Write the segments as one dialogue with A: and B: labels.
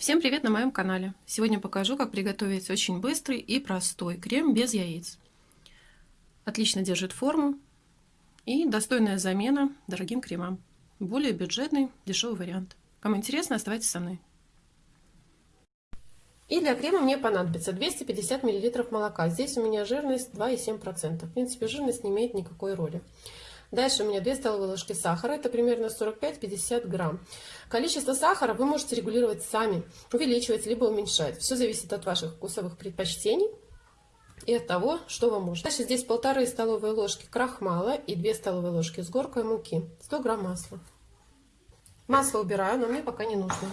A: Всем привет на моем канале! Сегодня покажу, как приготовить очень быстрый и простой крем без яиц. Отлично держит форму и достойная замена дорогим кремам. Более бюджетный, дешевый вариант. Кому интересно, оставайтесь со мной. И для крема мне понадобится 250 мл молока. Здесь у меня жирность 2,7%. В принципе, жирность не имеет никакой роли. Дальше у меня 2 столовые ложки сахара, это примерно 45-50 грамм. Количество сахара вы можете регулировать сами, увеличивать либо уменьшать. Все зависит от ваших вкусовых предпочтений и от того, что вам можно. Дальше здесь полторы столовые ложки крахмала и 2 столовые ложки с горкой муки, 100 грамм масла. Масло убираю, но мне пока не нужно.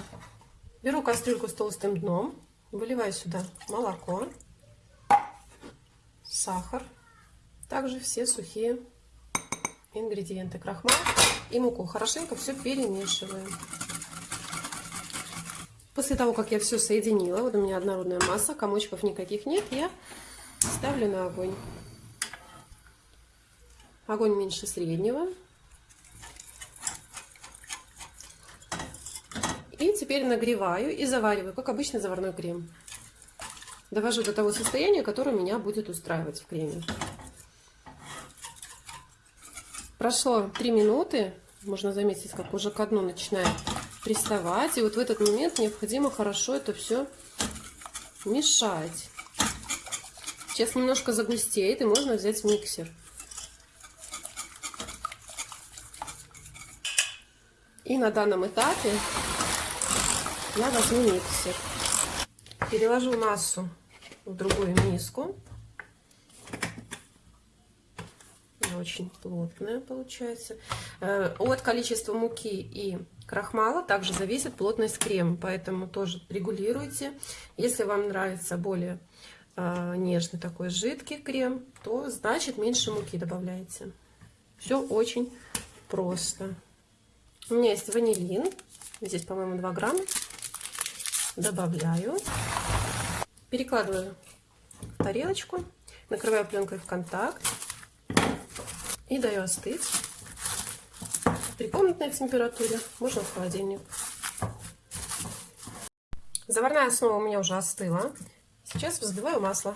A: Беру кастрюльку с толстым дном, выливаю сюда молоко, сахар, также все сухие ингредиенты крахмал и муку. Хорошенько все перемешиваем. После того, как я все соединила, вот у меня однородная масса, комочков никаких нет, я ставлю на огонь. Огонь меньше среднего. И теперь нагреваю и завариваю, как обычный заварной крем. Довожу до того состояния, которое меня будет устраивать в креме. Прошло 3 минуты, можно заметить, как уже к дну начинает приставать. И вот в этот момент необходимо хорошо это все мешать. Сейчас немножко загустеет, и можно взять миксер. И на данном этапе я возьму миксер. Переложу массу в другую миску. Очень плотная получается. Э, от количества муки и крахмала также зависит плотность крема, поэтому тоже регулируйте. Если вам нравится более э, нежный такой жидкий крем, то значит меньше муки добавляете. Все очень просто. У меня есть ванилин, здесь, по-моему, 2 грамма. Добавляю, перекладываю в тарелочку, накрываю пленкой в контакт и даю остыть. При комнатной температуре, можно в холодильник. Заварная основа у меня уже остыла. Сейчас взбиваю масло.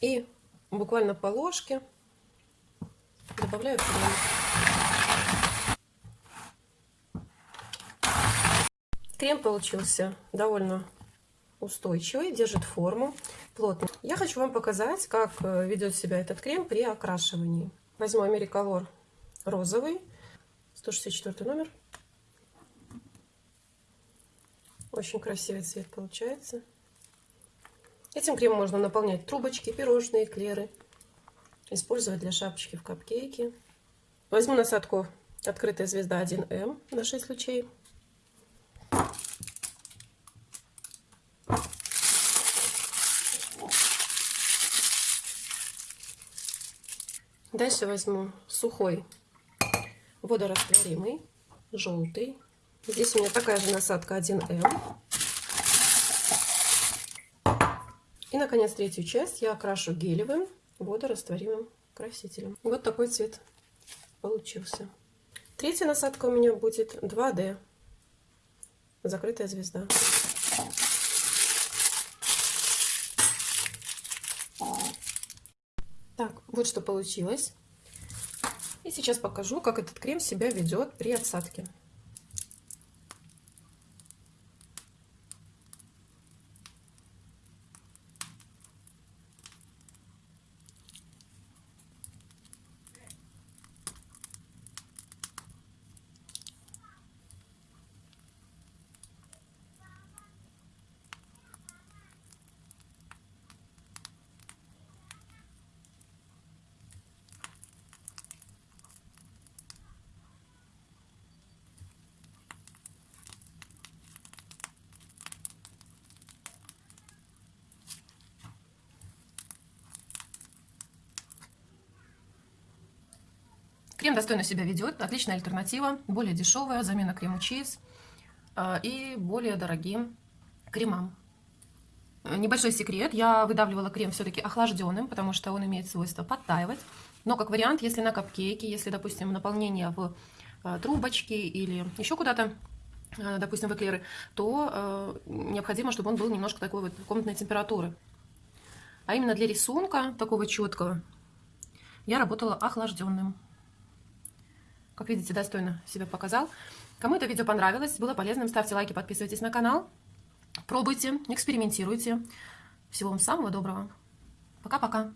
A: И буквально по ложке добавляю крем. Крем получился довольно устойчивый, держит форму, плотный. Я хочу вам показать, как э, ведет себя этот крем при окрашивании. Возьму Америколор розовый, 164 номер. Очень красивый цвет получается. Этим кремом можно наполнять трубочки, пирожные, эклеры. Использовать для шапочки в капкейке. Возьму насадку «Открытая звезда 1М» на 6 лучей. Дальше возьму сухой водорастворимый, желтый. Здесь у меня такая же насадка 1М. И, наконец, третью часть я окрашу гелевым водорастворимым красителем. Вот такой цвет получился. Третья насадка у меня будет 2D. Закрытая звезда. Вот что получилось. И сейчас покажу, как этот крем себя ведет при отсадке. Крем достойно себя ведет, отличная альтернатива, более дешевая, замена крему чиз а, и более дорогим кремам. Небольшой секрет, я выдавливала крем все-таки охлажденным, потому что он имеет свойство подтаивать. Но как вариант, если на капкейке, если, допустим, наполнение в а, трубочке или еще куда-то э, допустим, в эклеры, то необходимо, чтобы он был немножко такой вот комнатной температуры. А именно для рисунка такого четкого я работала охлажденным. Как видите, достойно себя показал. Кому это видео понравилось, было полезным, ставьте лайки, подписывайтесь на канал. Пробуйте, экспериментируйте. Всего вам самого доброго. Пока-пока.